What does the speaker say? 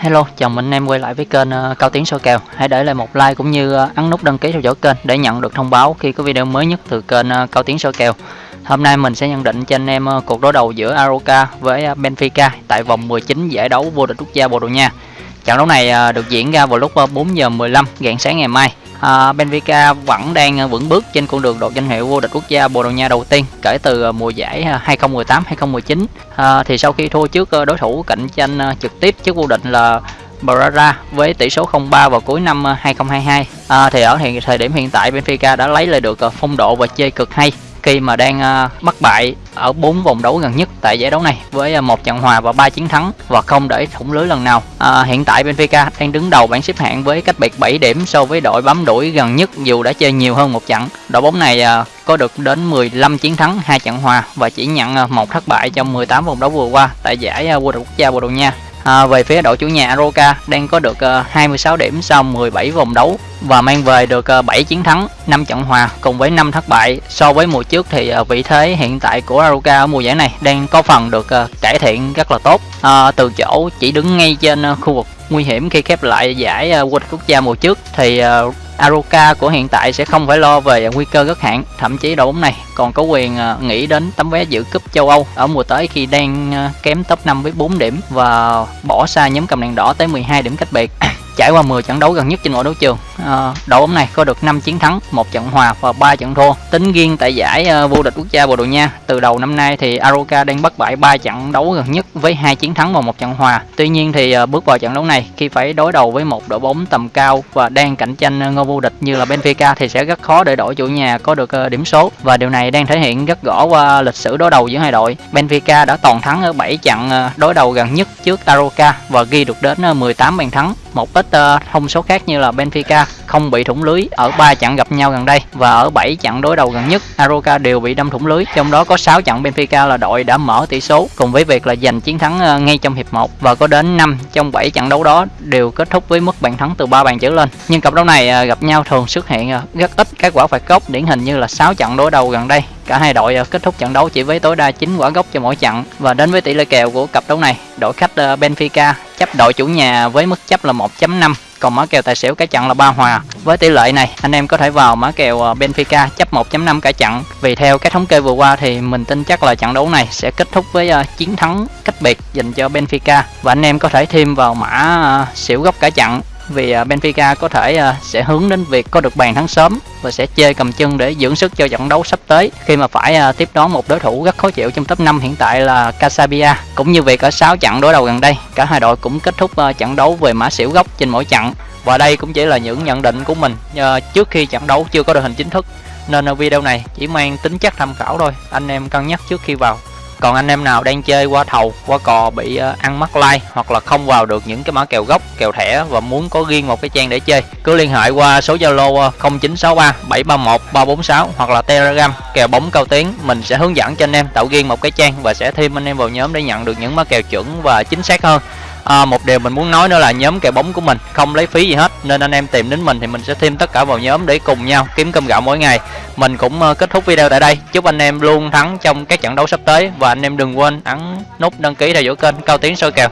Hello, chào mừng anh em quay lại với kênh uh, Cao Tiến soi kèo. Hãy để lại một like cũng như uh, ấn nút đăng ký theo dõi kênh để nhận được thông báo khi có video mới nhất từ kênh uh, Cao Tiến soi kèo. Hôm nay mình sẽ nhận định cho anh em cuộc đối đầu giữa Aroca với Benfica tại vòng 19 giải đấu vô địch quốc gia Bồ Đào Nha. Trận đấu này được diễn ra vào lúc 4 giờ 15 rạng sáng ngày mai à, Benfica vẫn đang à, vững bước trên con đường đoạt danh hiệu vô địch quốc gia Bồ Đào Nha đầu tiên kể từ à, mùa giải à, 2018-2019 à, thì sau khi thua trước đối thủ cạnh tranh trực tiếp trước vô địch là Braga với tỷ số 0-3 vào cuối năm 2022 à, thì ở hiện thời điểm hiện tại Benfica đã lấy lại được phong độ và chơi cực hay khi mà đang à, bất bại ở 4 vòng đấu gần nhất tại giải đấu này với à, một trận hòa và 3 chiến thắng và không để thủng lưới lần nào. À, hiện tại Benfica đang đứng đầu bảng xếp hạng với cách biệt 7 điểm so với đội bám đuổi gần nhất dù đã chơi nhiều hơn một trận. Đội bóng này à, có được đến 15 chiến thắng, hai trận hòa và chỉ nhận một thất bại trong 18 vòng đấu vừa qua tại giải vô địch quốc gia Bồ Đào Nha. À, về phía đội chủ nhà Aroca đang có được ờ, uh, 26 điểm sau 17 vòng đấu và mang về được ờ, uh, 7 chiến thắng, 5 trận hòa cùng với 5 thất bại. So với mùa trước thì uh, vị thế hiện tại của Aroca ở mùa giải này đang có phần được cải thiện rất là tốt. À, từ chỗ chỉ đứng ngay trên khu vực nguy hiểm khi khép lại giải uh, quốc gia mùa trước thì Aroka Aroca của hiện tại sẽ không phải lo về nguy cơ rất hạn, thậm chí đội bóng này còn có quyền ờ, nghĩ đến tấm vé dự cúp châu Âu ở mùa tới khi đang ờ, kém top 5 với 4 điểm và bỏ xa nhóm cầm đèn đỏ tới 12 điểm cách biệt. Trải qua 10 trận đấu gần nhất trên mọi đấu trường, à, đội bóng này có được 5 chiến thắng, một trận hòa và 3 trận thua. Tính riêng tại giải uh, vô địch quốc gia Bồ Đào Nha, từ đầu năm nay thì Aroca đang bất bại 3 trận đấu gần nhất với hai chiến thắng và một trận hòa. Tuy nhiên thì uh, bước vào trận đấu này khi phải đối đầu với một đội bóng tầm cao và đang cạnh tranh ngôi vô địch như là Benfica thì sẽ rất khó để đội chủ nhà có được uh, điểm số và điều này đang thể hiện rất rõ qua lịch sử đối đầu giữa hai đội. Benfica đã toàn thắng ở 7 trận đối đầu gần nhất trước Aroca và ghi được đến 18 bàn thắng một ít uh, thông số khác như là Benfica không bị thủng lưới. Ở 3 trận gặp nhau gần đây và ở 7 trận đối đầu gần nhất Aroca đều bị đâm thủng lưới. Trong đó có 6 trận Benfica là đội đã mở tỷ số cùng với việc là giành chiến thắng ờ, ngay trong hiệp 1 và có đến 5 trong 7 trận đấu đó đều kết thúc với mức bàn thắng từ 3 bàn trở lên. Nhưng cặp đấu này ờ, gặp nhau thường xuất hiện ờ, rất ít. Các quả phạt góc điển hình như là 6 trận đối đầu gần đây. Cả hai đội kết thúc trận đấu chỉ với tối đa 9 quả góc cho mỗi trận. Và đến với tỷ lệ kèo của cặp đấu này, đội khách Benfica chấp đội chủ nhà với mức chấp là 1.5 còn mã kèo tài xỉu cả chặn là ba hòa. Với tỷ lệ này, anh em có thể vào mã kèo ờ, Benfica chấp 1.5 cả chặn vì theo cái thống kê vừa qua thì mình tin chắc là trận đấu này sẽ kết thúc với ờ, chiến thắng cách biệt dành cho Benfica. Và anh em có thể thêm vào mã ờ, xỉu góc cả chặn vì à, Benfica có thể à, sẽ hướng đến việc có được bàn thắng sớm và sẽ chơi cầm chân để dưỡng sức cho trận đấu sắp tới. Khi mà phải à, tiếp đón một đối thủ rất khó chịu trong top 5 hiện tại là Casabia cũng như việc ở 6 trận đối đầu gần đây, cả hai đội cũng kết thúc trận đấu về mã xỉu góc trên mỗi trận. Và đây cũng chỉ là những nhận định của mình trước khi trận đấu chưa có đội hình chính thức. Nên video này chỉ mang tính chất tham khảo thôi. Anh em cân nhắc trước khi vào còn anh em nào đang chơi qua thầu, qua cò bị ờ, ăn mắc like hoặc là không vào được những cái mã kèo gốc, kèo thẻ và muốn có riêng một cái trang để chơi, cứ liên hệ qua số zalo 0963 731 346 hoặc là telegram, kèo bóng cao tiếng mình sẽ hướng dẫn cho anh em tạo riêng một cái trang và sẽ thêm anh em vào nhóm để nhận được những mã kèo chuẩn và chính xác hơn à, một điều mình muốn nói nữa là nhóm kèo bóng của mình không lấy phí gì hết nên anh em tìm đến mình thì mình sẽ thêm tất cả vào nhóm để cùng nhau kiếm cơm gạo mỗi ngày. Mình cũng ờ, kết thúc video tại đây. Chúc anh em luôn thắng trong các trận đấu sắp tới và anh em đừng quên ấn nút đăng ký theo dõi kênh cao tiến soi kèo.